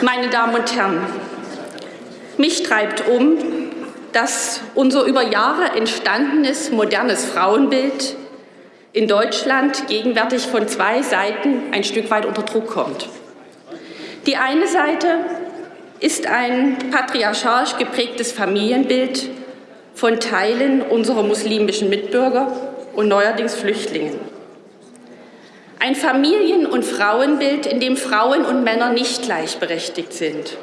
Meine Damen und Herren, mich treibt um, dass unser über Jahre entstandenes modernes Frauenbild in Deutschland gegenwärtig von zwei Seiten ein Stück weit unter Druck kommt. Die eine Seite ist ein patriarchalisch geprägtes Familienbild von Teilen unserer muslimischen Mitbürger und neuerdings Flüchtlingen. Ein Familien- und Frauenbild, in dem Frauen und Männer nicht gleichberechtigt sind.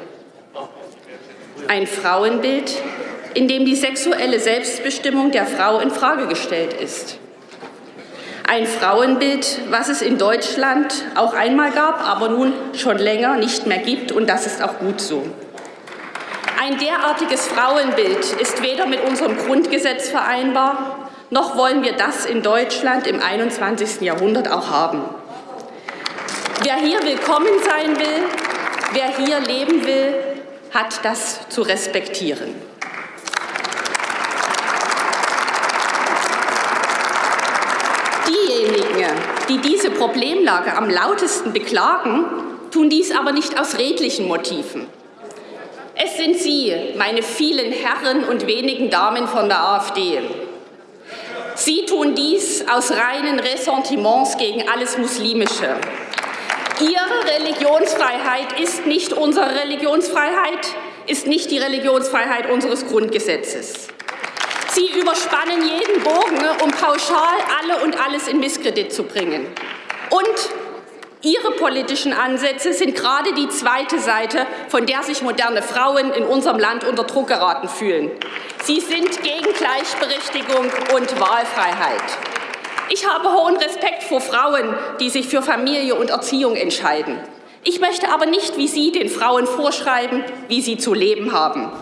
Ein Frauenbild, in dem die sexuelle Selbstbestimmung der Frau in Frage gestellt ist. Ein Frauenbild, was es in Deutschland auch einmal gab, aber nun schon länger nicht mehr gibt, und das ist auch gut so. Ein derartiges Frauenbild ist weder mit unserem Grundgesetz vereinbar, noch wollen wir das in Deutschland im 21. Jahrhundert auch haben. Wer hier willkommen sein will, wer hier leben will, hat das zu respektieren. Diejenigen, die diese Problemlage am lautesten beklagen, tun dies aber nicht aus redlichen Motiven. Es sind Sie, meine vielen Herren und wenigen Damen von der AfD, Sie tun dies aus reinen Ressentiments gegen alles Muslimische. Ihre Religionsfreiheit ist nicht unsere Religionsfreiheit, ist nicht die Religionsfreiheit unseres Grundgesetzes. Sie überspannen jeden Bogen, um pauschal alle und alles in Misskredit zu bringen. Und Ihre politischen Ansätze sind gerade die zweite Seite, von der sich moderne Frauen in unserem Land unter Druck geraten fühlen. Sie sind gegen Gleichberechtigung und Wahlfreiheit. Ich habe hohen Respekt vor Frauen, die sich für Familie und Erziehung entscheiden. Ich möchte aber nicht wie Sie den Frauen vorschreiben, wie sie zu leben haben.